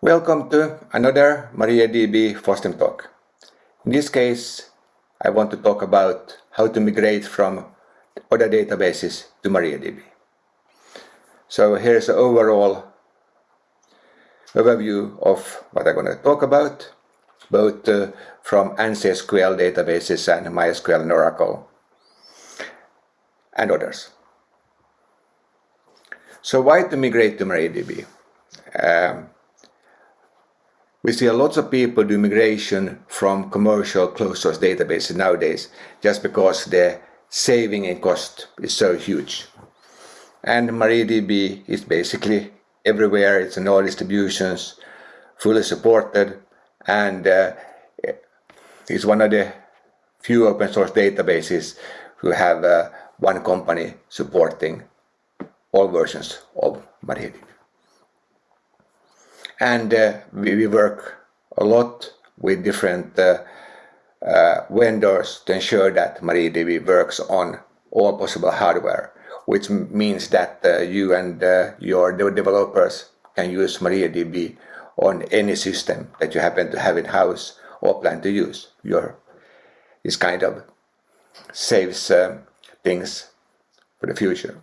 Welcome to another MariaDB FOSDEM talk. In this case, I want to talk about how to migrate from other databases to MariaDB. So here's an overall overview of what I'm going to talk about, both uh, from ANSI SQL databases and MySQL and Oracle and others. So why to migrate to MariaDB? Um, we see a lot of people do migration from commercial closed source databases nowadays just because the saving in cost is so huge. And MariaDB is basically everywhere, it's in all distributions, fully supported, and uh, it's one of the few open source databases who have uh, one company supporting all versions of MariaDB and uh, we, we, work a lot with different uh, uh, vendors to ensure that MariaDB works on all possible hardware, which means that uh, you and uh, your developers can use MariaDB on any system that you happen to have in house or plan to use. Your this kind of saves uh, things for the future.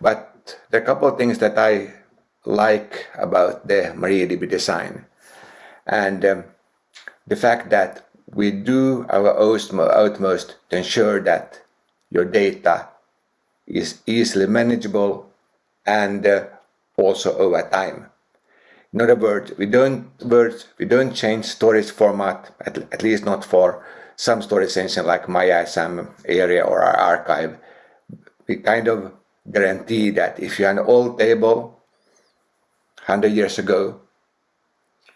But there are a couple of things that I like about the MariaDB design. And um, the fact that we do our utmost to ensure that your data is easily manageable and uh, also over time. In other words, we don't words we don't change storage format at, at least not for some storage engine like MyISAM Aria or our archive. We kind of guarantee that if you have an old table 100 years ago,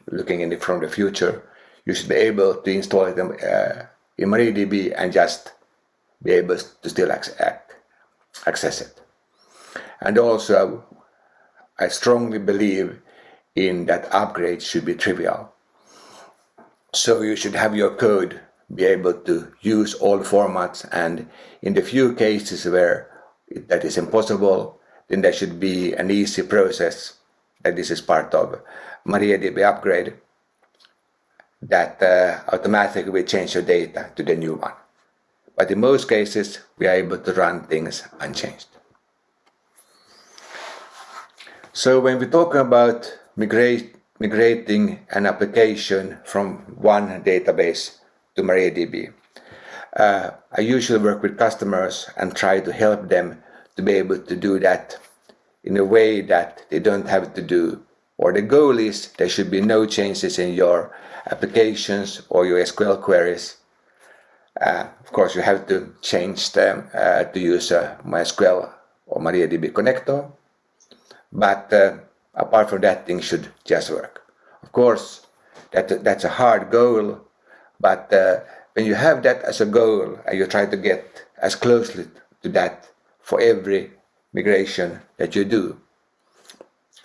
looking in the, from the future, you should be able to install it in, uh, in MariaDB and just be able to still access it. And also, I strongly believe in that upgrades should be trivial. So you should have your code be able to use all formats and in the few cases where that is impossible, then there should be an easy process that this is part of MariaDB upgrade that uh, automatically will change your data to the new one. But in most cases, we are able to run things unchanged. So when we talk about migrate, migrating an application from one database to MariaDB, uh, I usually work with customers and try to help them to be able to do that in a way that they don't have to do or the goal is there should be no changes in your applications or your SQL queries. Uh, of course, you have to change them uh, to use uh, MySQL or MariaDB connector, but uh, apart from that, things should just work. Of course, that, that's a hard goal, but uh, when you have that as a goal and you try to get as closely to that for every migration that you do.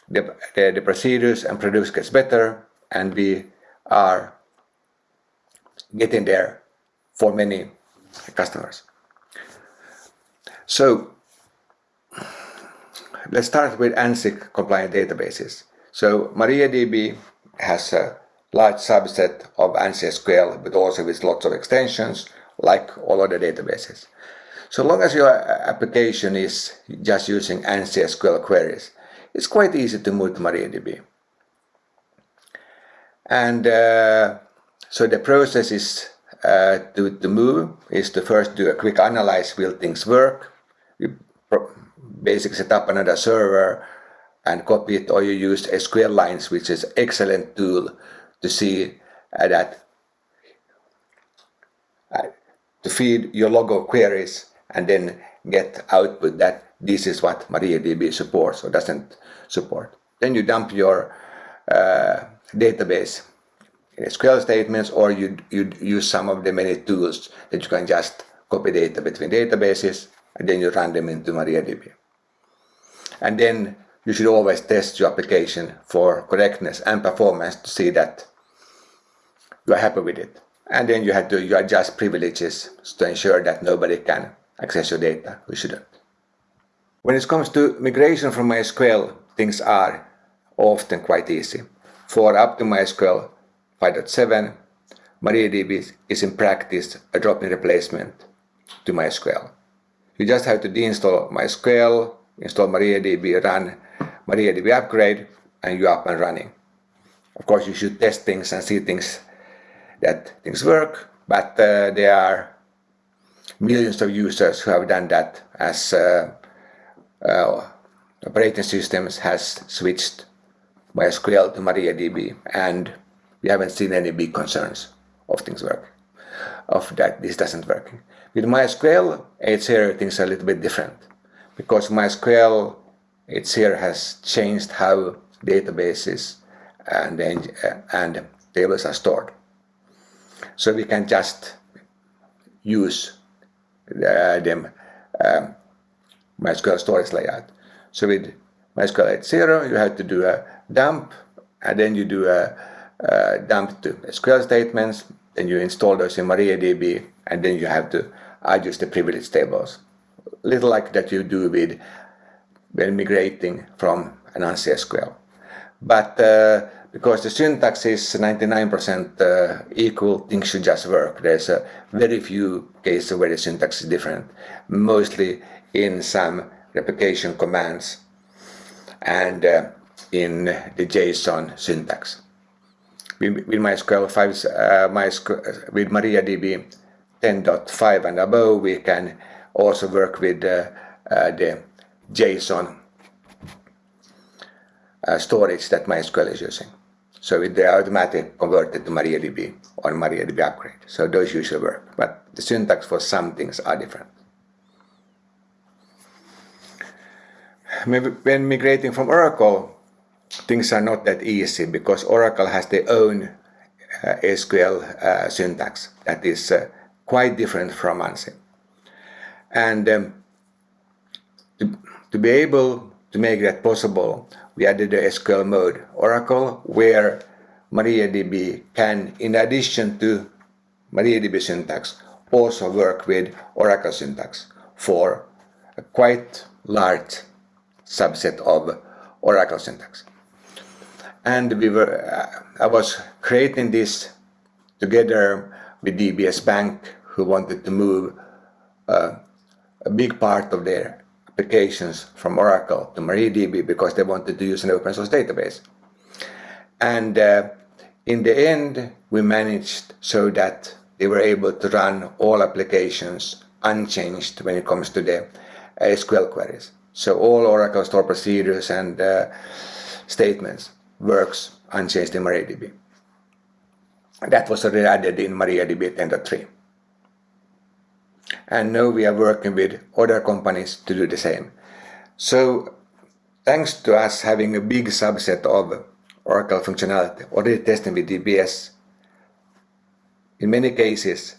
The, the, the procedures and produce gets better and we are getting there for many customers. So let's start with ANSI compliant databases. So MariaDB has a large subset of ANSI SQL, but also with lots of extensions, like all other databases. So long as your application is just using ANSI SQL queries, it's quite easy to move to MariaDB. And uh, so the process is uh, to, to move is to first do a quick analyze, will things work? You basically set up another server and copy it or you use SQLines, which is excellent tool to see uh, that uh, to feed your log of queries and then get output that this is what MariaDB supports or doesn't support. Then you dump your uh, database in SQL statements or you, you use some of the many tools that you can just copy data between databases and then you run them into MariaDB. And then you should always test your application for correctness and performance to see that you are happy with it. And then you have to you adjust privileges to ensure that nobody can access your data. We shouldn't. When it comes to migration from MySQL, things are often quite easy. For up to MySQL 5.7, MariaDB is in practice a drop-in replacement to MySQL. You just have to deinstall MySQL, install MariaDB, run MariaDB upgrade, and you're up and running. Of course, you should test things and see things that things work, but uh, there are millions of users who have done that as uh, uh, operating systems has switched MySQL to MariaDB, and we haven't seen any big concerns of things work, of that this doesn't work. With MySQL, it's here things are a little bit different because MySQL it's here has changed how databases and, and tables are stored. So we can just use uh, them um, MySQL storage layout. So with MySQL 8.0 you have to do a dump and then you do a, a dump to SQL statements, then you install those in MariaDB and then you have to adjust the privilege tables. Little like that you do with when migrating from an ANSI SQL. But uh, because the syntax is 99% uh, equal, things should just work. There's a very few cases where the syntax is different, mostly in some replication commands and uh, in the JSON syntax. With, with MySQL 5, uh, MySQL, with MariaDB 10.5 and above, we can also work with uh, uh, the JSON uh, storage that MySQL is using. So they automatically converted to MariaDB or MariaDB upgrade. So those usually work, but the syntax for some things are different. Maybe when migrating from Oracle, things are not that easy because Oracle has their own uh, SQL uh, syntax that is uh, quite different from ANSI. And um, to, to be able to make that possible, we added the SQL mode Oracle where MariaDB can, in addition to MariaDB syntax, also work with Oracle syntax for a quite large subset of Oracle syntax. And we were, uh, I was creating this together with DBS Bank who wanted to move uh, a big part of their applications from Oracle to MariaDB because they wanted to use an open source database. And uh, in the end, we managed so that they were able to run all applications unchanged when it comes to the SQL queries. So all Oracle store procedures and uh, statements works unchanged in MariaDB. That was already added in MariaDB 10.3 and now we are working with other companies to do the same. So thanks to us having a big subset of Oracle functionality already testing with DBS, in many cases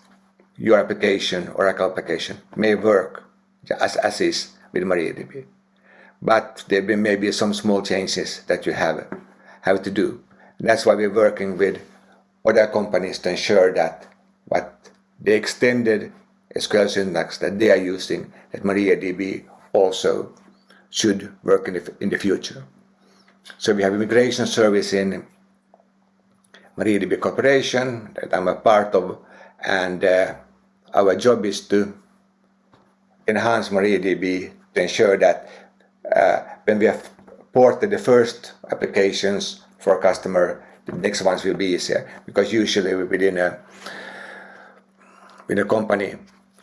your application, Oracle application, may work as, as is with MariaDB. But there may be some small changes that you have, have to do. That's why we're working with other companies to ensure that what the extended SQL syntax that they are using that MariaDB also should work in the, in the future. So we have immigration service in MariaDB Corporation that I'm a part of and uh, our job is to enhance MariaDB to ensure that uh, when we have ported the first applications for a customer, the next ones will be easier because usually within a, within a company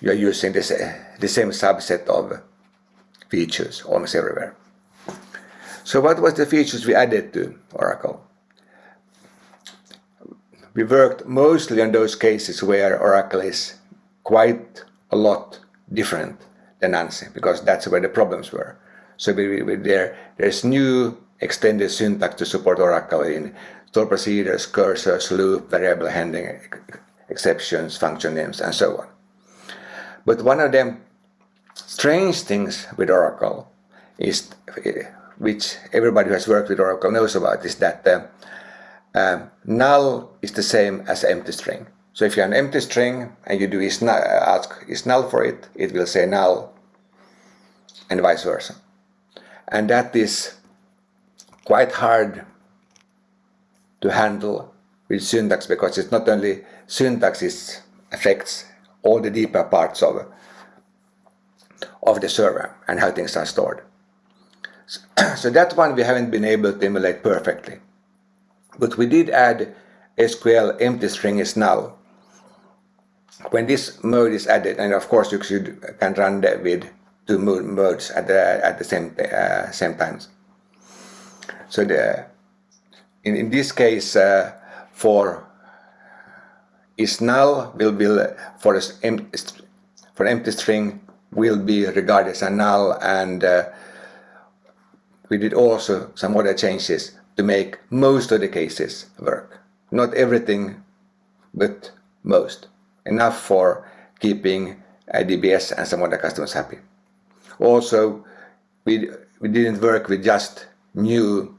you are using this, uh, the same subset of features almost everywhere. So what was the features we added to Oracle? We worked mostly on those cases where Oracle is quite a lot different than ANSI because that's where the problems were. So we, we, there, there's new extended syntax to support Oracle in store procedures, cursors, loop, variable handling, exceptions, function names, and so on. But one of the strange things with Oracle is, which everybody who has worked with Oracle knows about, is that uh, null is the same as empty string. So if you have an empty string and you do is ask is null for it, it will say null and vice versa. And that is quite hard to handle with syntax because it's not only syntax it affects all the deeper parts of of the server and how things are stored. So, so that one we haven't been able to emulate perfectly. But we did add SQL empty string is null. When this mode is added, and of course you should can run that with two modes at the at the same uh, same times. So the in, in this case uh, for is null will be for for empty string will be regarded as a null and uh, we did also some other changes to make most of the cases work. Not everything, but most. Enough for keeping DBS and some other customers happy. Also, we, we didn't work with just new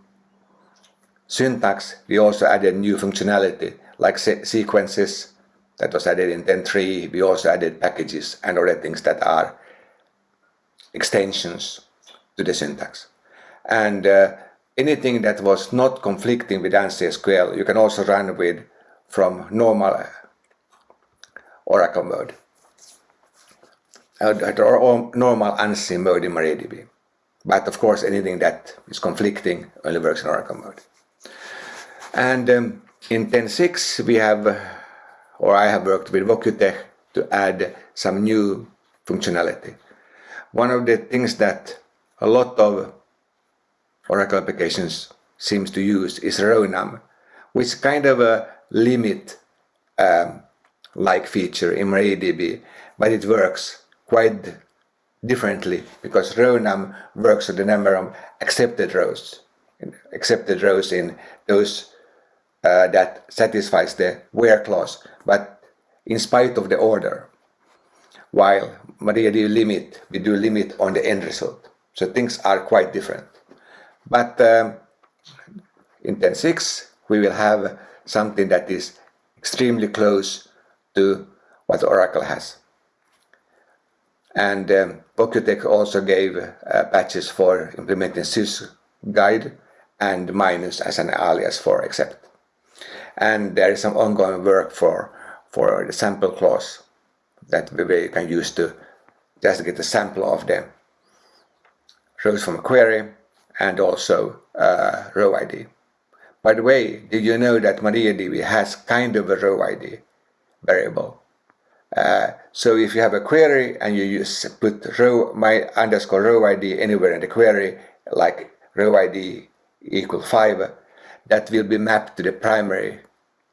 syntax, we also added new functionality like se sequences that was added in 10.3. We also added packages and other things that are extensions to the syntax. And uh, anything that was not conflicting with ANSI SQL, you can also run with from normal Oracle mode uh, or normal ANSI mode in MariaDB. But of course, anything that is conflicting only works in Oracle mode. And um, in 10.6, we have, or I have worked with Woqutech to add some new functionality. One of the things that a lot of Oracle applications seems to use is RowNum, which is kind of a limit um, like feature in MariaDB, but it works quite differently because RowNum works on the number of accepted rows, accepted rows in those uh, that satisfies the where clause, but in spite of the order. While MariaDB limit, we do limit on the end result. So things are quite different. But um, in 10.6 we will have something that is extremely close to what Oracle has. And um, Woqutech also gave uh, patches for implementing SYS_GUID and minus as an alias for except. And there is some ongoing work for, for the sample clause that we can use to just get a sample of the rows from a query and also uh, row ID. By the way, did you know that MariaDB has kind of a row ID variable? Uh, so if you have a query and you use put row my underscore row ID anywhere in the query, like row ID equal 5, that will be mapped to the primary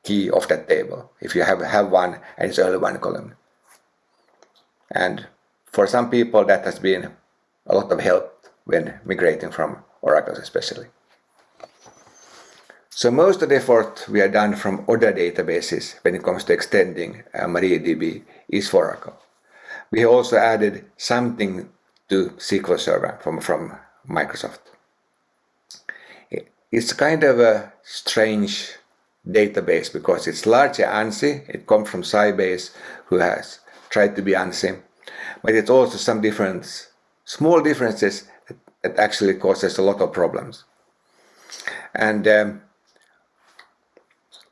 key of that table if you have, have one and it's only one column. And for some people that has been a lot of help when migrating from Oracles especially. So most of the effort we have done from other databases when it comes to extending uh, MariaDB is for Oracle. We also added something to SQL Server from, from Microsoft. It's kind of a strange database because it's largely ANSI, it comes from Sybase who has tried to be ANSI, but it's also some difference, small differences that actually causes a lot of problems. And um,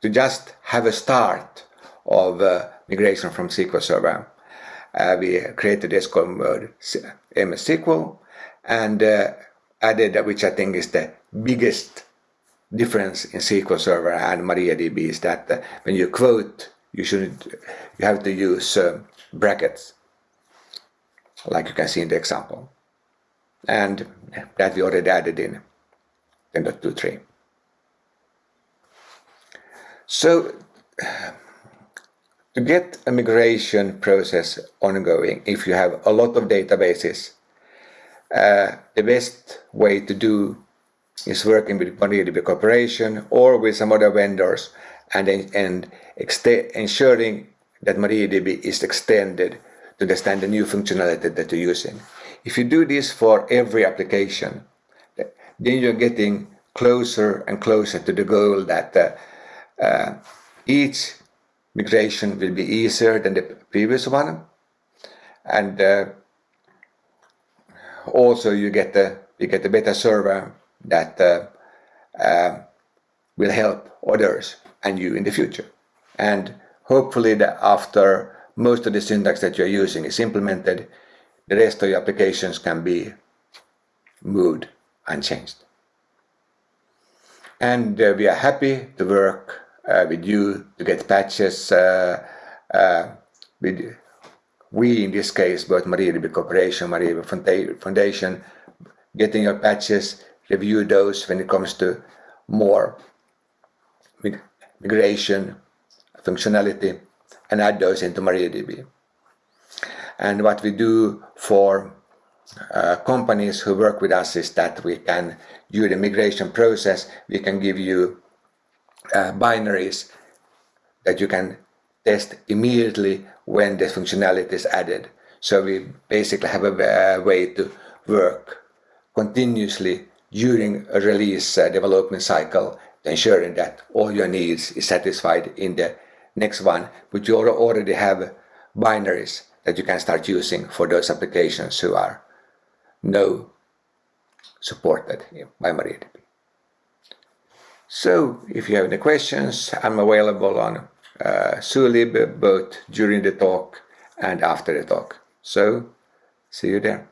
to just have a start of uh, migration from SQL Server, uh, we created SQL mode MS SQL and uh, added, which I think is the biggest difference in SQL Server and MariaDB is that uh, when you quote, you shouldn't, you have to use uh, brackets, like you can see in the example and that we already added in 10.23. So to get a migration process ongoing, if you have a lot of databases, uh, the best way to do is working with MariaDB Corporation or with some other vendors and, and ensuring that MariaDB is extended to understand the new functionality that you're using. If you do this for every application, then you're getting closer and closer to the goal that uh, uh, each migration will be easier than the previous one. And uh, also you get a, you get a better server that uh, uh, will help others and you in the future. And hopefully that after most of the syntax that you're using is implemented, the rest of your applications can be moved and changed. And uh, we are happy to work uh, with you to get patches uh, uh with we in this case both MariaDB Corporation, MariaDB Foundation, getting your patches, review those when it comes to more migration functionality and add those into MariaDB. And what we do for uh, companies who work with us is that we can, during the migration process, we can give you uh, binaries that you can test immediately when the functionality is added. So we basically have a, a way to work continuously during a release uh, development cycle, ensuring that all your needs is satisfied in the next one, but you already have binaries that you can start using for those applications who are no supported by MariaDB. So if you have any questions, I'm available on uh, both during the talk and after the talk. So see you there.